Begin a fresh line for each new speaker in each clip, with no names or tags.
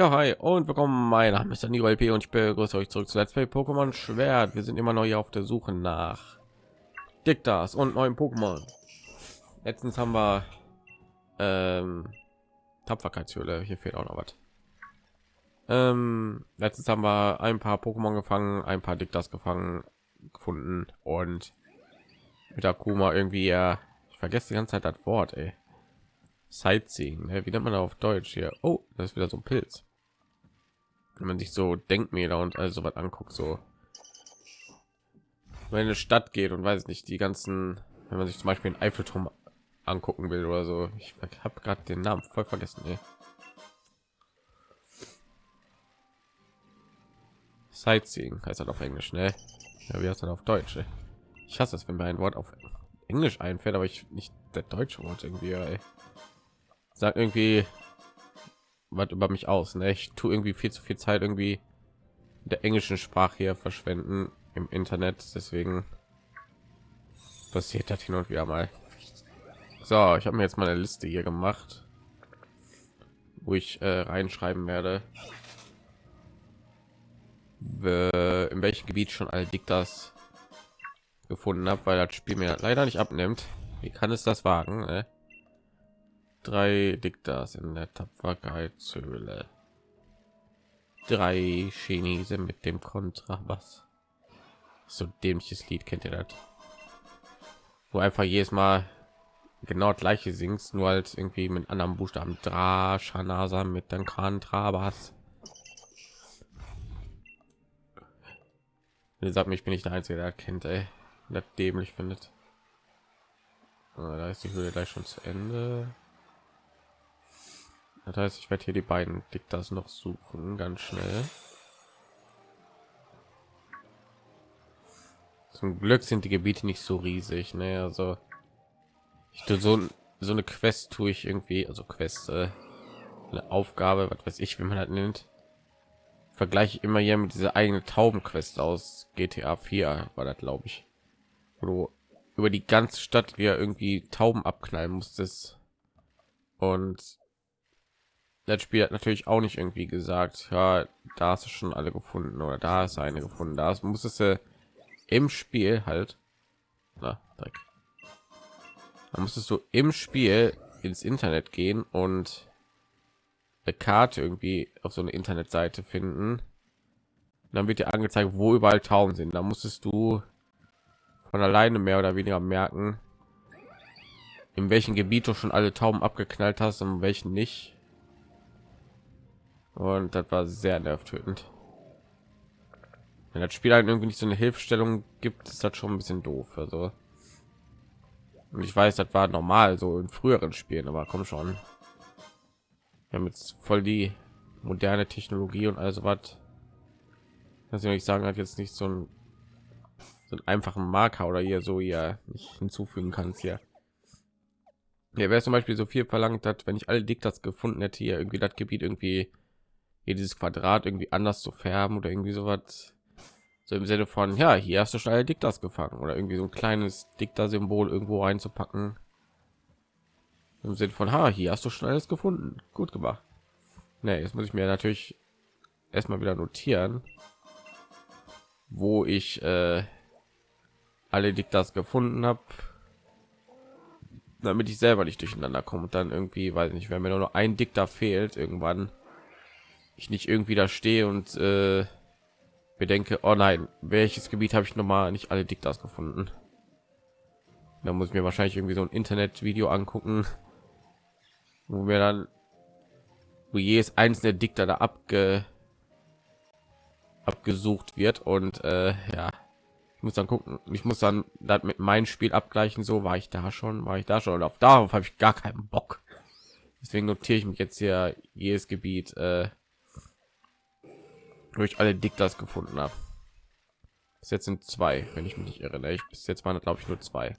Ja, hi und willkommen. Mein Name ist Daniel LP und ich begrüße euch zurück zu Let's Play Pokémon Schwert. Wir sind immer noch hier auf der Suche nach Diktas und neuen Pokémon. Letztens haben wir ähm, Tapferkeitshöhle. Hier fehlt auch noch was. Ähm, letztens haben wir ein paar Pokémon gefangen, ein paar Diktas gefangen, gefunden und mit Akuma irgendwie ja, ich vergesse die ganze Zeit das Wort, ey. Sightseeing, ne? wie nennt man auf Deutsch hier? Oh, das ist wieder so ein Pilz. Wenn man sich so Denkmäler und also was anguckt, so wenn eine Stadt geht und weiß nicht, die ganzen, wenn man sich zum Beispiel einen Eiffelturm angucken will oder so. Ich habe gerade den Namen voll vergessen. Ey. Sightseeing heißt das auf Englisch, ne? Ja, wie heißt das auf Deutsch? Ey? Ich hasse es, wenn mir ein Wort auf Englisch einfällt, aber ich nicht der deutsche Wort irgendwie. Ey sagt irgendwie was über mich aus. Ne? Ich tue irgendwie viel zu viel Zeit irgendwie der englischen Sprache hier verschwenden im Internet. Deswegen passiert das hin und wieder mal. So, ich habe mir jetzt mal eine Liste hier gemacht, wo ich äh, reinschreiben werde, in welchem Gebiet schon all Diktas gefunden habe, weil das Spiel mir leider nicht abnimmt. Wie kann es das wagen? Äh? Drei Diktas in der Tapferkeitshöhle. Drei Chinese mit dem Kontrabass. So dämliches Lied kennt ihr das? Wo einfach jedes Mal genau gleiche singst, nur als irgendwie mit anderen Buchstaben. Dra, Shanasa mit dem Kontrabass. Ihr sagt mir, ich bin nicht der Einzige, der kennt, ey. Das dämlich findet. Ah, da ist die Höhle gleich schon zu Ende. Das heißt, ich werde hier die beiden Diktas noch suchen, ganz schnell. Zum Glück sind die Gebiete nicht so riesig, ne? Also ich tue so so eine Quest tue ich irgendwie, also Quest, äh, eine Aufgabe, was weiß ich, wie man das nennt. Vergleiche immer hier mit dieser eigene Taubenquest aus GTA 4 war das, glaube ich, wo du über die ganze Stadt wieder irgendwie Tauben abknallen musstest und das Spiel hat natürlich auch nicht irgendwie gesagt, ja, da hast du schon alle gefunden oder da ist eine gefunden. Da musstest du im Spiel halt, na, Dreck. Da musstest du im Spiel ins Internet gehen und eine Karte irgendwie auf so eine Internetseite finden. dann wird dir angezeigt, wo überall Tauben sind. Da musstest du von alleine mehr oder weniger merken, in welchem Gebiet du schon alle Tauben abgeknallt hast und welchen nicht und das war sehr nervtötend. Wenn das spiel halt irgendwie nicht so eine hilfestellung gibt ist das schon ein bisschen doof also. Und ich weiß das war normal so in früheren spielen aber komm schon. Wir haben jetzt voll die moderne technologie und also was dass ich sagen hat jetzt nicht so ein so einen einfachen Marker oder hier so ja nicht hinzufügen kannst hier. Ja, wäre zum Beispiel so viel verlangt hat, wenn ich alle Diktats gefunden hätte, hier irgendwie das Gebiet irgendwie hier dieses Quadrat irgendwie anders zu färben oder irgendwie so was so im Sinne von ja hier hast du schnell Diktas gefangen oder irgendwie so ein kleines Dikta-Symbol irgendwo einzupacken im Sinne von ha hier hast du schnelles gefunden. Gut gemacht. Nee, jetzt muss ich mir natürlich erstmal wieder notieren wo ich äh, alle Diktas gefunden habe damit ich selber nicht durcheinander komme und dann irgendwie weiß nicht wenn mir nur noch ein Dikta fehlt irgendwann ich nicht irgendwie da stehe und äh, bedenke, oh nein, welches Gebiet habe ich noch mal nicht alle Diktas gefunden? Da muss ich mir wahrscheinlich irgendwie so ein Internet-Video angucken, wo wir dann, wo jedes einzelne Dikter da abge abgesucht wird und äh, ja, ich muss dann gucken, ich muss dann das mit meinem Spiel abgleichen. So war ich da schon, war ich da schon und auf darauf habe ich gar keinen Bock. Deswegen notiere ich mich jetzt hier jedes Gebiet. Äh, durch alle Diktas gefunden habe. Bis jetzt sind zwei, wenn ich mich nicht irre. Ne? Ich bis jetzt waren glaube ich nur zwei.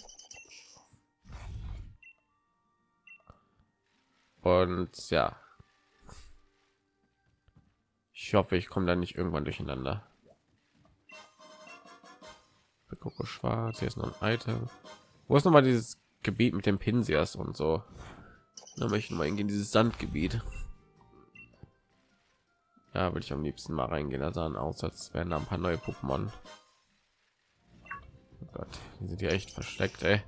Und ja, ich hoffe, ich komme da nicht irgendwann durcheinander. Gucke schwarz, hier ist noch ein Item. Wo ist noch mal dieses Gebiet mit dem Pinsias und so? Da möchte ich mal in dieses Sandgebiet. Da würde ich am liebsten mal reingehen. Da sahen aus, als wären da ein paar neue Pokémon. Oh Gott, die sind hier echt versteckt, ey.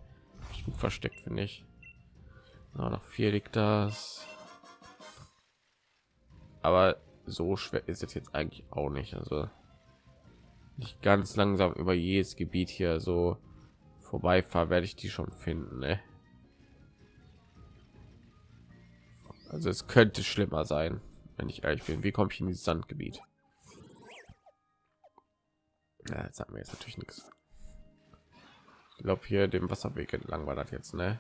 Gut versteckt, finde ich. Ja, noch vier liegt das. Aber so schwer ist es jetzt eigentlich auch nicht. Also nicht ganz langsam über jedes Gebiet hier so vorbeifahre, werde ich die schon finden. Ne? Also es könnte schlimmer sein, wenn ich ehrlich bin. Wie komme ich in dieses Sandgebiet? Ja, jetzt haben wir jetzt natürlich nichts. Ich glaube hier dem Wasserweg entlang war das jetzt, ne?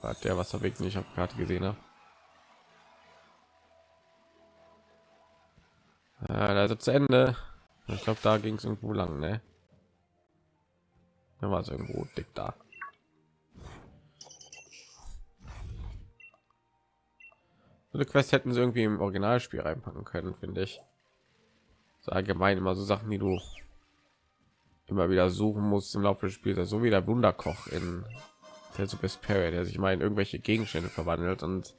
War der Wasserweg nicht auf Karte gesehen habe. Also zu Ende. Ich glaube, da ging es irgendwo lang, ne? Da war es irgendwo dick da. So eine Quest hätten sie irgendwie im Originalspiel reinpacken können, finde ich. So allgemein immer so Sachen, die du immer wieder suchen musst im Laufe des Spiels, so wie der Wunderkoch in der Super Spirit, der sich mal in irgendwelche Gegenstände verwandelt und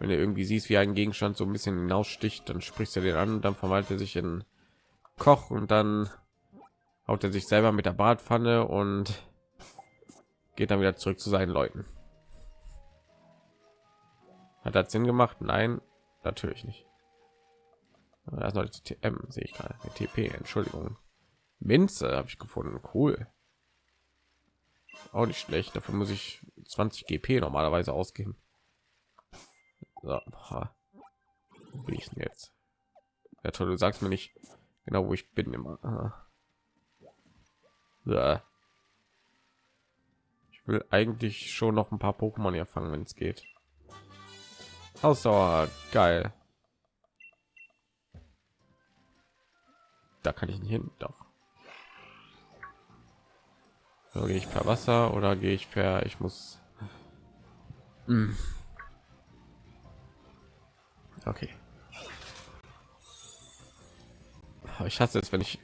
wenn du irgendwie siehst, wie ein Gegenstand so ein bisschen hinaussticht, dann sprichst du den an, dann verwandelt er sich in Koch und dann haut er sich selber mit der Bratpfanne und geht dann wieder zurück zu seinen Leuten. Hat das Sinn gemacht? Nein, natürlich nicht. Da ist TM, sehe ich gerade. TP, Entschuldigung. Minze habe ich gefunden. Cool. Auch nicht schlecht. Dafür muss ich 20 GP normalerweise ausgeben. So, Wo bin ich denn jetzt? Ja toll, du sagst mir nicht genau, wo ich bin immer. Ja. Ich will eigentlich schon noch ein paar Pokémon hier fangen, wenn es geht. Ausdauer, geil. Da kann ich nicht hin, doch. So, gehe ich per Wasser oder gehe ich per? Ich muss. Hm. Okay. Ich hasse es, wenn ich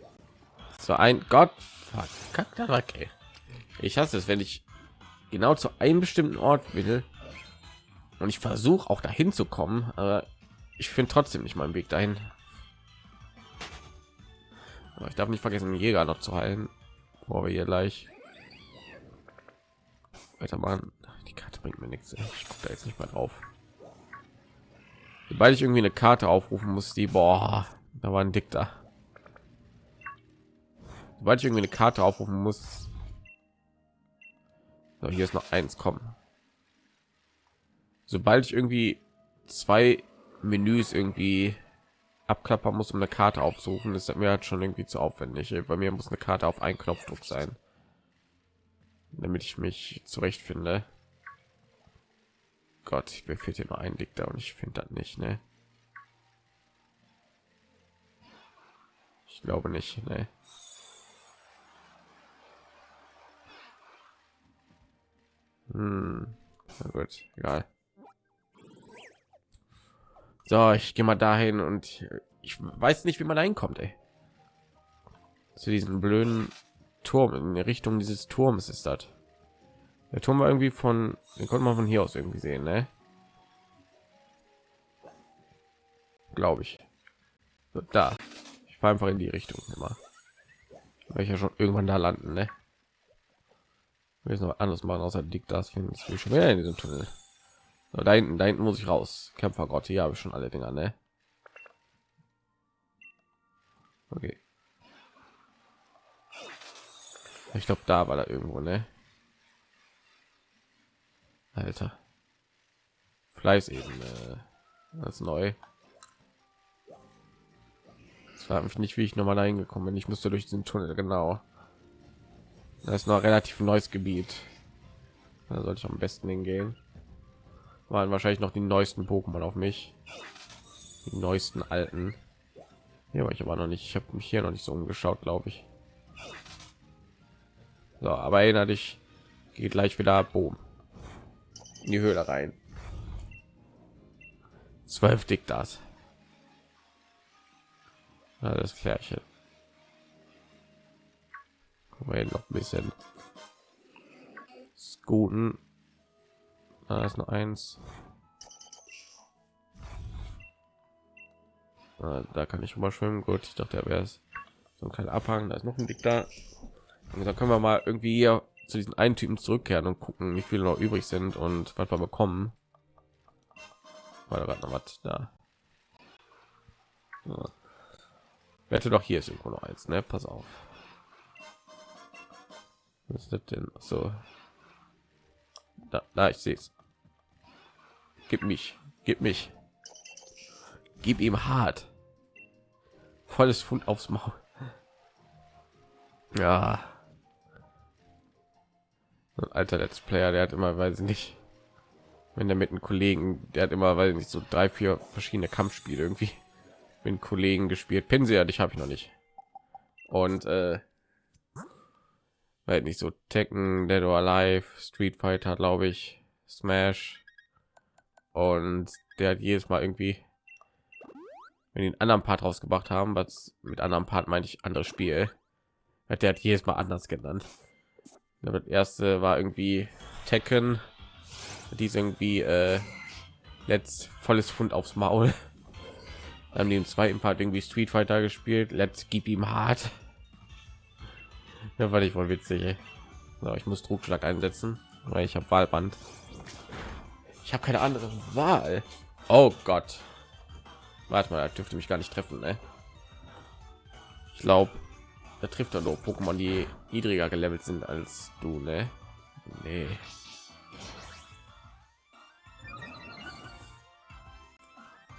so ein Gott verkackter okay. Ich hasse es, wenn ich genau zu einem bestimmten Ort will und ich versuche auch dahin zu kommen, aber ich finde trotzdem nicht meinen Weg dahin. Aber ich darf nicht vergessen, Jäger noch zu heilen, wo wir hier gleich weitermachen. Die Karte bringt mir nichts. Ich gucke da jetzt nicht mal drauf. Sobald ich irgendwie eine Karte aufrufen muss, die boah, da war ein Dick da. Sobald ich irgendwie eine Karte aufrufen muss, so, hier ist noch eins kommen. Sobald ich irgendwie zwei Menüs irgendwie abklappern muss, um eine Karte aufsuchen, ist mir halt schon irgendwie zu aufwendig. Bei mir muss eine Karte auf einen Knopfdruck sein, damit ich mich zurechtfinde. Gott, ich fehlt hier nur ein Dick da und ich finde das nicht, ne? Ich glaube nicht, ne? Hm. Na gut, egal. So, ich gehe mal dahin und ich weiß nicht, wie man reinkommt, ey. Zu diesem blöden Turm in Richtung dieses Turms ist das. Der Turm war irgendwie von, den konnte man von hier aus irgendwie sehen, ne? Glaube ich. So, da. Ich fahre einfach in die Richtung immer. Weil ich ja schon irgendwann da landen, ne? Wir noch anders machen, außer dick das finden wir schon wieder in diesem Tunnel. So, da hinten, da hinten muss ich raus. Kämpfergott, hier habe ich schon alle Dinger, ne? Okay. Ich glaube, da war da irgendwo, ne? Alter. Fleiß eben als neu. Ich frage mich nicht, wie ich noch mal reingekommen bin. Ich musste durch den Tunnel genau. Das ist noch relativ neues Gebiet. Da sollte ich am besten hingehen. Waren wahrscheinlich noch die neuesten Pokémon auf mich. Die neuesten alten. Hier war ich aber noch nicht. Ich habe mich hier noch nicht so umgeschaut, glaube ich. So, aber erinnere dich, geht gleich wieder Boom in die Höhle rein. Zwölf dick das. Das Klärchen. Gucken wir noch ein bisschen. Guten. Da ist noch eins. Ah, da kann ich mal schwimmen. Gut, ich dachte, er wäre es. So ein kleiner Abhang. Da ist noch ein Dick da. Und da können wir mal irgendwie hier zu diesen einen Typen zurückkehren und gucken, wie viele noch übrig sind und was wir bekommen. War da gerade noch was da? Ja. Wette doch hier ist irgendwo noch eins, ne? Pass auf. Was ist das denn? So. Da, da ich sehe es. Gib mich, gib mich. Gib ihm hart. Volles Fund aufs Maul. Ja. Ein alter Let's Player, der hat immer, weiß ich nicht, wenn der mit einem Kollegen, der hat immer, weil nicht so drei, vier verschiedene Kampfspiele irgendwie mit Kollegen gespielt. Pinsel, dich habe ich noch nicht. Und äh, weil nicht so Tekken, Dead or Alive, Street Fighter, glaube ich, Smash. Und der hat jedes Mal irgendwie, wenn einen anderen Part rausgebracht haben, was mit anderen Part meine ich anderes Spiel, hat der hat jedes Mal anders genannt. Das erste war irgendwie Tekken, die irgendwie äh, letzt volles Fund aufs Maul. Dann haben die zweiten Part irgendwie Street Fighter gespielt. Let's gib ihm hart. Ja, war ich wohl witzig. So, ich muss Druckschlag einsetzen, weil ich habe Wahlband. Ich habe keine andere Wahl. Oh Gott. Warte mal, er dürfte mich gar nicht treffen. Ne? Ich glaube, er trifft er nur Pokémon, die niedriger gelevelt sind als du. Ne? Nee.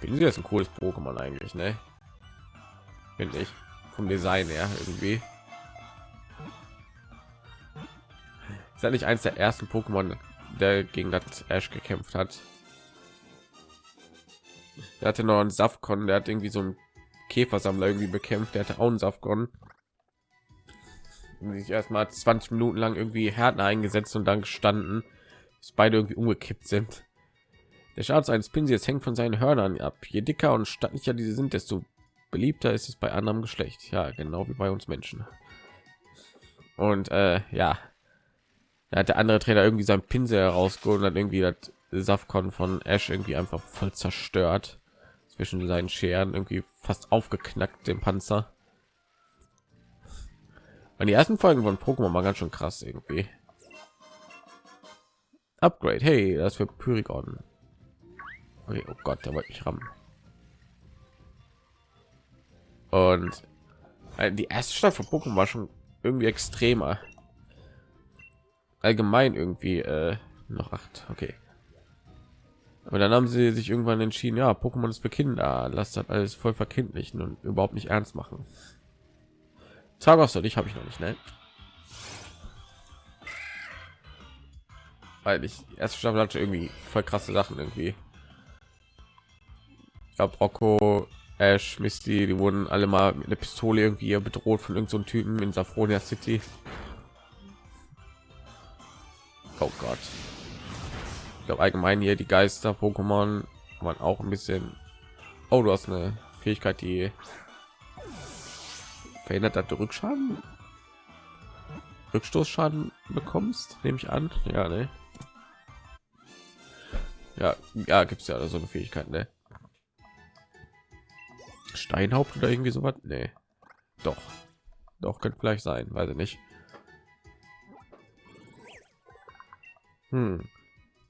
Sie das ein cooles Pokémon eigentlich, ne? Finde ich vom Design her irgendwie. Ist ja nicht eins der ersten Pokémon, der gegen das Ash gekämpft hat. Der hatte noch einen Safkon, der hat irgendwie so einen Käfersammler irgendwie bekämpft. Der hatte auch einen Safkon. sich erstmal 20 Minuten lang irgendwie Härten eingesetzt und dann gestanden, bis beide irgendwie umgekippt sind. Der Schadens eines Pinsels hängt von seinen Hörnern ab. Je dicker und stattlicher diese sind, desto beliebter ist es bei anderem Geschlecht. Ja, genau wie bei uns Menschen. Und äh, ja, da hat der andere Trainer irgendwie sein Pinsel herausgeholt und hat irgendwie das Safkon von Ash irgendwie einfach voll zerstört zwischen seinen Scheren irgendwie fast aufgeknackt den Panzer. Und die ersten Folgen von Pokémon war ganz schön krass irgendwie. Upgrade, hey, das für Pyrigon. Okay, oh Gott, der wollte mich rammen. Und äh, die erste Stadt von Pokémon war schon irgendwie extremer. Allgemein irgendwie äh, noch acht. Okay. Aber dann haben sie sich irgendwann entschieden, ja, Pokémon ist für Kinder. Lasst das alles voll verkindlichen und überhaupt nicht ernst machen. Zagos und ich habe ich noch nicht, ne? Weil ich erste Staffel hatte irgendwie voll krasse Sachen irgendwie glaube Rocco, Ash, Misty, die wurden alle mal mit einer Pistole irgendwie bedroht von irgendeinem so Typen in Safronia City. Oh Gott. Ich glaube allgemein hier die Geister Pokémon waren auch ein bisschen. Oh, du hast eine Fähigkeit, die verhindert, dass du Rückschaden, Rückstoßschaden bekommst, nehme ich an. Ja, ne? Ja, ja, gibt es ja so eine Fähigkeit, ne? Steinhaupt oder irgendwie so was? Doch. Doch, könnte vielleicht sein, weiß ich nicht. Hm.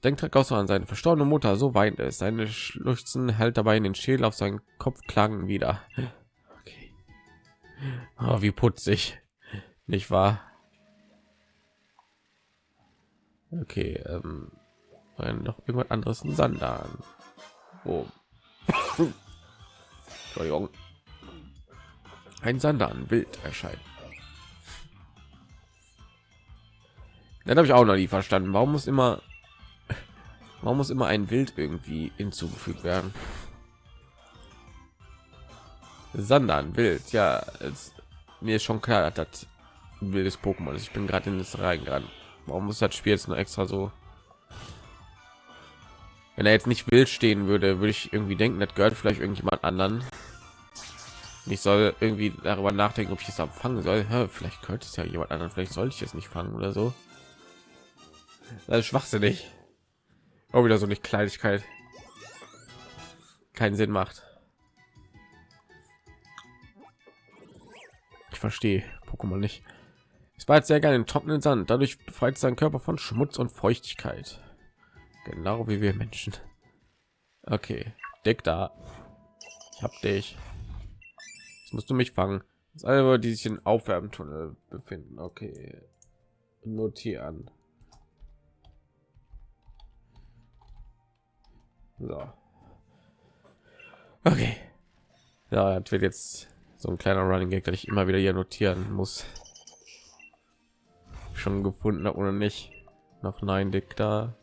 Denkt auch so an seine verstorbene Mutter, so weint es. Seine Schluchzen hält dabei in den Schädel auf seinen Kopf klagen wieder. Okay. Oh, wie putzig. Nicht wahr? Okay, ähm, noch irgendwas anderes ein Sandan. Oh. Entschuldigung. Ein Sandan wild erscheint. Dann habe ich auch noch nie verstanden. Warum muss immer, warum muss immer ein Wild irgendwie hinzugefügt werden? Sandan wild, ja, es, mir ist schon klar, dass das ein wildes Pokémon ist. Ich bin gerade in das reingegangen. Warum muss das Spiel jetzt nur extra so wenn er jetzt nicht wild stehen würde, würde ich irgendwie denken, das gehört vielleicht irgendjemand anderen. Ich soll irgendwie darüber nachdenken, ob ich es abfangen soll. Ja, vielleicht könnte es ja jemand anderen, vielleicht sollte ich es nicht fangen oder so. Das ist schwachsinnig. Auch wieder so eine Kleinigkeit. Keinen Sinn macht. ich verstehe Pokémon nicht. Es war jetzt sehr gerne in trockenen Sand. Dadurch befreit sein Körper von Schmutz und Feuchtigkeit. Genau wie wir Menschen. Okay, Deck da. Ich hab dich. Jetzt musst du mich fangen. Das alle, die sich in Aufwärmtunnel befinden. Okay, notieren. So. Okay. Ja, das wird jetzt so ein kleiner Running Gag, dass ich immer wieder hier notieren muss. Schon gefunden oder nicht? Noch nein, Dick da.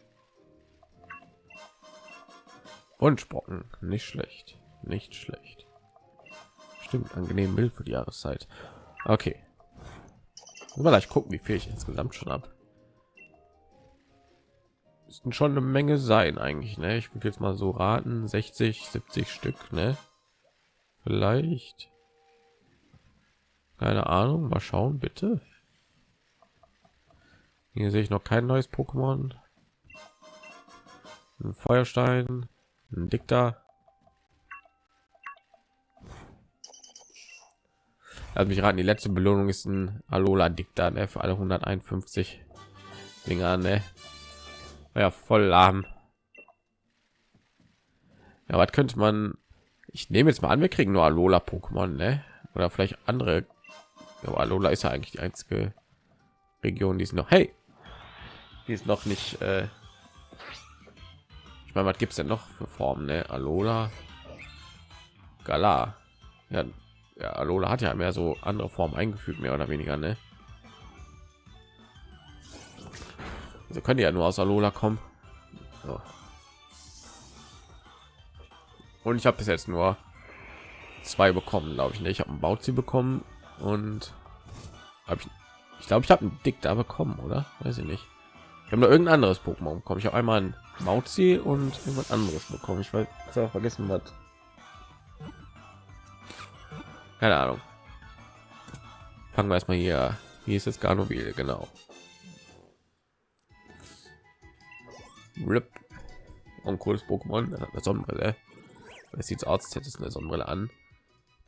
Und Spocken, nicht schlecht, nicht schlecht. Stimmt, angenehm mild für die Jahreszeit. Okay. Mal gleich gucken, wie viel ich insgesamt schon habe. Müssten schon eine Menge sein eigentlich, ne? Ich würde jetzt mal so raten, 60, 70 Stück, ne? Vielleicht. Keine Ahnung, mal schauen, bitte. Hier sehe ich noch kein neues Pokémon. Ein Feuerstein, ein Dikta. Also mich raten, die letzte Belohnung ist ein Alola Dikta ne, für alle 151 Dinger, ne? Ja, voll lahm. Ja, was könnte man? Ich nehme jetzt mal an, wir kriegen nur Alola Pokémon, ne? Oder vielleicht andere. Ja, Alola ist ja eigentlich die einzige Region, die ist noch. Hey, die ist noch nicht. Äh ich meine, was gibt es denn noch für Formen? Ne? Alola, Gala. Ja, ja, Alola hat ja mehr so andere Formen eingefügt, mehr oder weniger, ne? Also können ja nur aus Alola kommen. So. Und ich habe bis jetzt nur zwei bekommen, glaube ich. Ne? Ich habe einen Bauzi bekommen und habe ich, ich glaube, ich habe einen Dick da bekommen, oder? Weiß ich nicht. Ich habe noch irgendein anderes Pokémon bekommen. Ich habe einmal ein Mauzi und irgendwas anderes bekommen. Ich weiß auch vergessen was. Keine Ahnung. Fangen wir erstmal hier. Hier ist jetzt Garnovil, genau. Rip. Und cooles Pokémon, eine Sonnenbrille. Es sieht als hätte es eine Sonnenbrille an.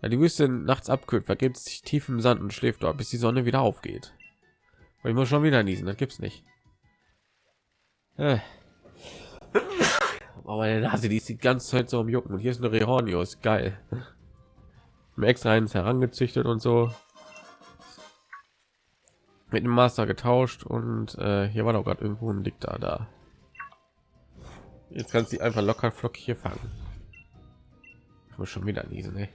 Ja, die Wüste nachts abkühlt, vergibt sich tief im Sand und schläft dort, bis die Sonne wieder aufgeht. Und ich muss schon wieder niesen, das gibt's nicht. Äh. Aber meine Nase, die ist die ganze Zeit so am Jucken. Und hier ist eine Rehornius, geil. Im extra eins herangezüchtet und so. Mit dem Master getauscht und äh, hier war doch gerade irgendwo ein Diktar da. Jetzt kannst du einfach locker flockig hier fangen. Muss schon wieder niesen, ey.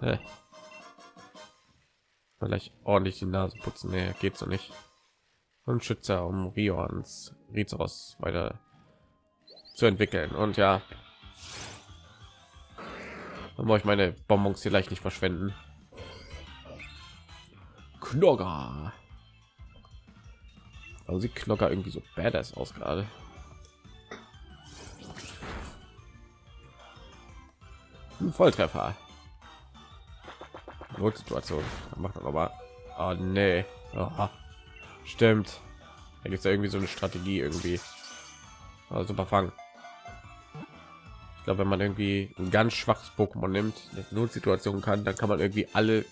Äh. Vielleicht ordentlich die Nase putzen, nee, geht so nicht und Schützer, um Rions Rizos weiter zu entwickeln. Und ja, dann ich meine Bonbons vielleicht nicht verschwenden. Knogger. Also sieht Knogger irgendwie so badass aus gerade. Volltreffer. Notsituation. Macht aber. Oh, nee. Aha. Stimmt. Da gibt es ja irgendwie so eine Strategie irgendwie. Also super fangen. Ich glaube, wenn man irgendwie ein ganz schwaches Pokémon nimmt, eine Notsituation kann, dann kann man irgendwie alle.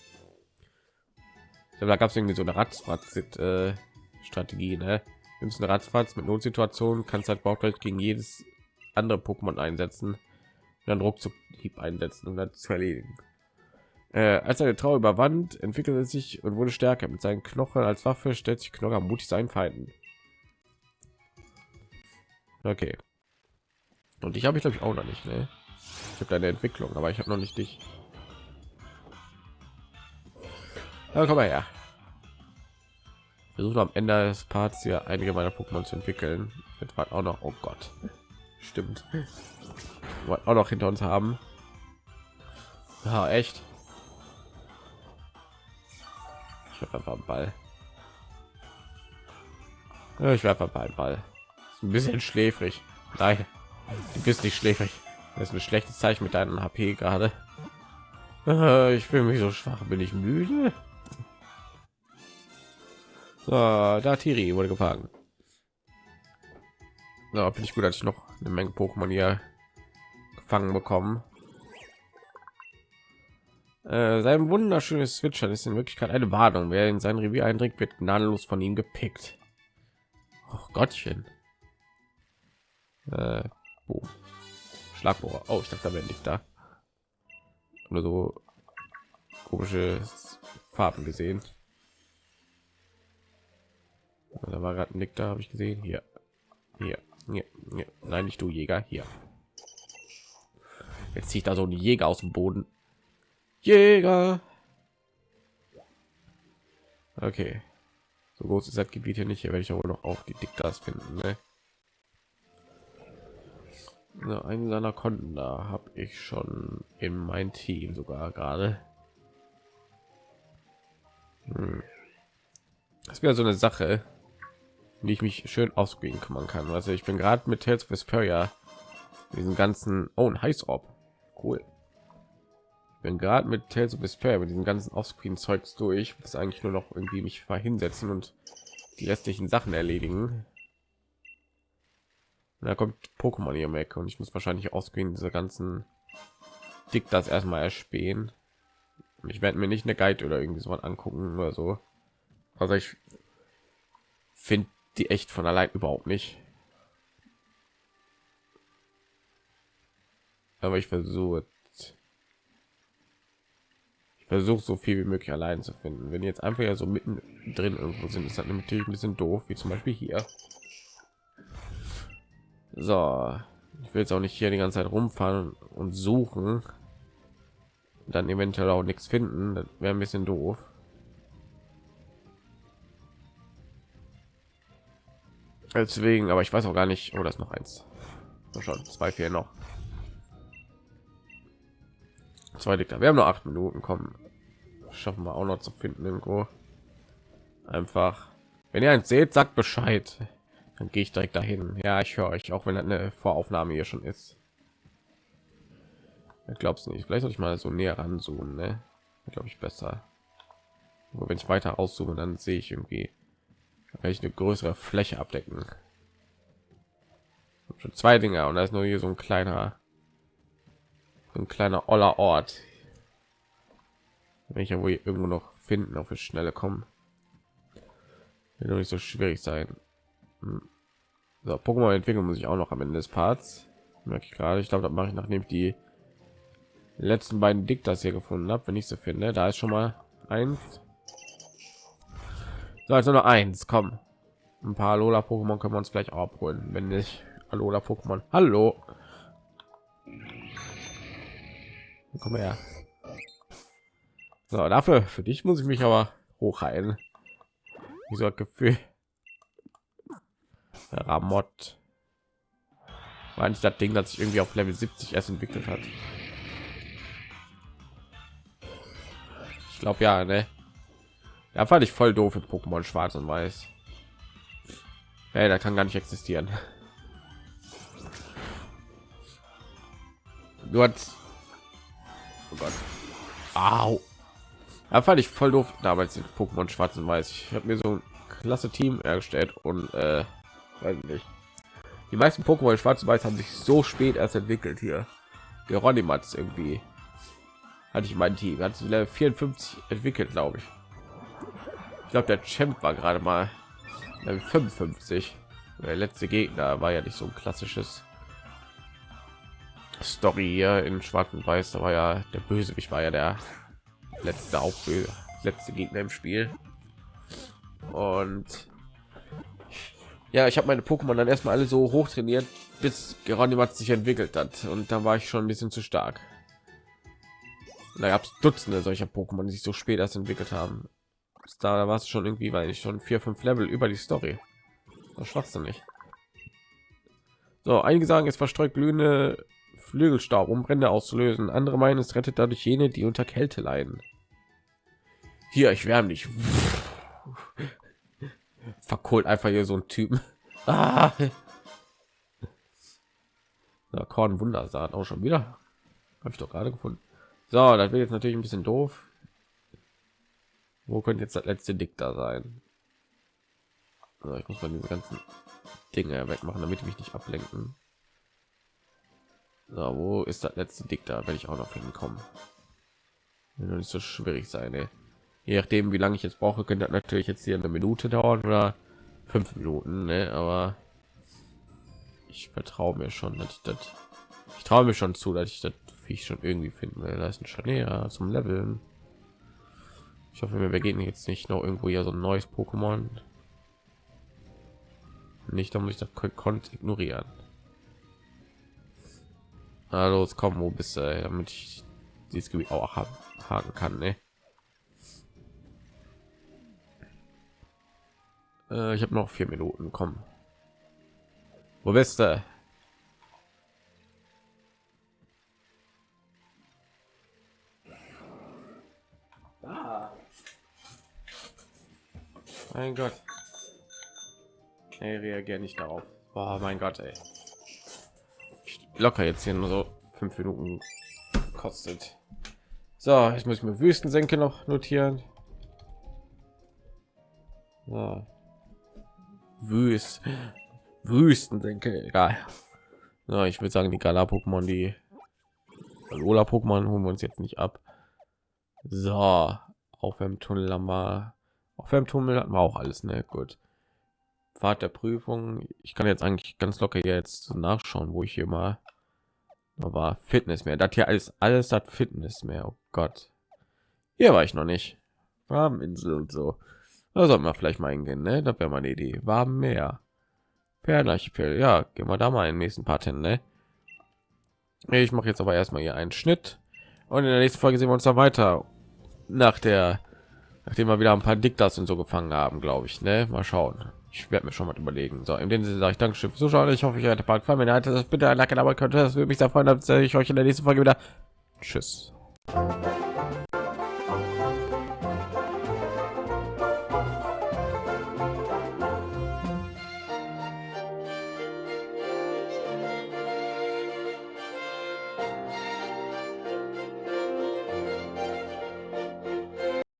Glaube, da gab es irgendwie so eine Ratzfatz äh, Strategie, ne? Nimmst Ratzfatz mit Notsituation, kannst halt Bauchgeld gegen jedes andere Pokémon einsetzen, und dann Ruckzuck Hieb einsetzen, um das zu erledigen. Äh, als eine Trauer überwand, entwickelte sich und wurde stärker. Mit seinen Knochen als Waffe stellt sich Knocker mutig seinen Feinden. Okay. Und ich habe ich glaube ich auch noch nicht. Ne? Ich habe deine Entwicklung, aber ich habe noch nicht dich. Ja, komm mal her. Versuche am Ende des Parts hier einige meiner Pokémon zu entwickeln. Etwa auch noch. Oh Gott. Stimmt. auch noch hinter uns haben. Ja, echt. Ich werfe einfach einen Ball. Ja, ich werfe einfach einen Ball. Ist ein bisschen schläfrig. Nein, du bist nicht schläfrig. Das ist ein schlechtes Zeichen mit deinem HP gerade. Äh, ich fühle mich so schwach. Bin ich müde? So, da Tiri wurde gefangen. Ja, finde ich gut, dass ich noch eine Menge Pokémon hier gefangen bekommen. Äh, sein wunderschönes Zwitschern ist in Wirklichkeit eine Warnung. Wer in sein Revier eindringt, wird gnadenlos von ihm gepickt. Oh Gottchen. Äh, oh. Schlagbohrer. Oh, ich dachte, da wäre nicht da. Nur so komische Farben gesehen. Da war gerade ein Nick da, habe ich gesehen. Hier, hier, hier, hier. Nein, nicht du Jäger. Hier. Jetzt zieht da so ein Jäger aus dem Boden. Jäger. Okay. So groß ist das Gebiet hier nicht. Hier werde ich aber noch auch die Diktas finden. Ne? So, einen seiner Konten da habe ich schon in mein Team sogar gerade. Hm. Das wäre so eine Sache, die ich mich schön ausgehen kümmern kann. Also ich bin gerade mit Tales Vesperia diesen ganzen oh, ein Heißorb. Cool. Ich bin gerade mit Tales of Vesperia mit diesem ganzen Offscreen Zeugs durch. Das eigentlich nur noch irgendwie mich hinsetzen und die restlichen Sachen erledigen. Und da kommt Pokémon hier weg und ich muss wahrscheinlich ausgehen diese ganzen Dick das erstmal erspähen. Ich werde mir nicht eine Guide oder irgendwie so angucken oder so. Also ich finde die echt von allein überhaupt nicht. Aber ich versuche ich versuche so viel wie möglich allein zu finden. Wenn jetzt einfach ja so mitten drin irgendwo sind, ist das natürlich ein bisschen doof, wie zum Beispiel hier. So, ich will jetzt auch nicht hier die ganze Zeit rumfahren und suchen, dann eventuell auch nichts finden. Das wäre ein bisschen doof. Deswegen, aber ich weiß auch gar nicht. Oh, das noch eins. schon zwei, vier noch. Zwei da. Wir haben nur acht Minuten. Kommen, schaffen wir auch noch zu finden irgendwo. Einfach, wenn ihr eins seht, sagt Bescheid. Dann gehe ich direkt dahin. Ja, ich höre euch, auch wenn eine Voraufnahme hier schon ist. Ich glaub's nicht. Vielleicht soll ich mal so näher ranzoomen, ne? Glaube ich besser. Wenn ich weiter auszoome, dann sehe ich irgendwie kann ich eine größere Fläche abdecken. Schon zwei Dinge und da ist nur hier so ein kleiner, so ein kleiner oller Ort. Wenn ich ja wohl irgendwo noch finden, auf die Schnelle kommen. Wird doch nicht so schwierig sein. Hm. So, Pokémon entwickeln muss ich auch noch am Ende des Parts. Merke ich gerade. Ich glaube, das mache ich nachdem ich die letzten beiden Diktas hier gefunden habe, wenn ich so finde. Da ist schon mal eins. So, also nur eins. Komm, ein paar Lola Pokémon können wir uns gleich abholen, wenn nicht Alola Pokémon. Hallo. Komm her. So, dafür für dich muss ich mich aber hochheilen. Wieso hat Gefühl? Ramott. War nicht das Ding, das sich irgendwie auf Level 70 erst entwickelt hat. Ich glaube ja, ne? Ja, fand ich voll doof in Pokémon Schwarz und Weiß. Hey, da kann gar nicht existieren. Du hast oh Gott. Au. Da fand ich voll doof damals in Pokémon Schwarz und Weiß. Ich habe mir so ein klasse Team erstellt und äh, weiß nicht. Die meisten Pokémon Schwarz und Weiß haben sich so spät erst entwickelt hier. Geronimatz irgendwie hatte ich mein Team, hat sich Level 54 entwickelt, glaube ich. Ich glaube, der Champ war gerade mal 55. Der letzte Gegner war ja nicht so ein klassisches Story hier in Schwarz und Weiß. Da war ja der Bösewicht war ja der letzte auch letzte Gegner im Spiel. Und ja, ich habe meine Pokémon dann erstmal alle so hoch trainiert, bis Geronimat sich entwickelt hat. Und da war ich schon ein bisschen zu stark. Da gab es Dutzende solcher Pokémon, die sich so spät erst entwickelt haben da war es schon irgendwie weil ich schon vier fünf level über die story das schwachsinnig so einige sagen es verstreut glühende flügelstaub um brände auszulösen andere meinen es rettet dadurch jene die unter kälte leiden hier ich wärme dich verkohlt einfach hier so ein typen ah. Na, Korn Wundersaat auch schon wieder. Habe ich doch gerade gefunden. So, das wird jetzt natürlich ein bisschen doof. Wo könnte jetzt das letzte Dick da sein? Also ich muss mal diese ganzen Dinge wegmachen, damit ich mich nicht ablenken. So, wo ist das letzte Dick da? Werde ich auch noch hinkommen. Wird nicht so schwierig sein. Ey. Je nachdem, wie lange ich jetzt brauche, könnte das natürlich jetzt hier eine Minute dauern oder fünf Minuten. Ne? Aber ich vertraue mir schon, dass ich das. Ich traue mir schon zu, dass ich das Viech schon irgendwie finden will. Da ist ein Scharnier zum Leveln. Ich hoffe, wir gehen jetzt nicht noch irgendwo hier so ein neues Pokémon. Nicht, da muss ich das konnte ignorieren. Na los, komm, wo bist du, damit ich dieses Gebiet auch haken kann, ne? Äh, ich habe noch vier Minuten, komm. Wo bist du? Mein Gott. Ey, reagiere nicht darauf. Oh mein Gott, ey. Locker jetzt hier nur so fünf Minuten kostet. So, jetzt muss ich mir Wüstensenke noch notieren. So. Wüst. Wüstensenke, egal. So, ich würde sagen, die Gala-Pokémon, die Lola-Pokémon holen wir uns jetzt nicht ab. So, auf dem Tunnel haben wir auf dem Tunnel hatten wir auch alles, ne? Gut. Fahrt der Prüfung. Ich kann jetzt eigentlich ganz locker jetzt nachschauen, wo ich hier mal aber Fitness mehr. Das hier alles alles hat Fitness mehr. Oh Gott. Hier war ich noch nicht. Warmeninsel und so. Da sollten wir vielleicht mal hingehen, ne? Das wäre meine Idee. Warm Meer. Perlarchipel. Ja, gehen wir da mal in den nächsten Part hin, ne? Ich mache jetzt aber erstmal hier einen Schnitt und in der nächsten Folge sehen wir uns dann weiter nach der nachdem wir wieder ein paar Diktas und so gefangen haben, glaube ich. Ne? Mal schauen. Ich werde mir schon mal überlegen. So, in dem Sinne sage ich Dankeschön fürs Zuschauen. Ich hoffe, ich hatte Part gefallen. Wenn ihr hattet, bitte ein Like, aber könnte das würde mich sehr freuen, dass ich euch in der nächsten Folge wieder. Tschüss.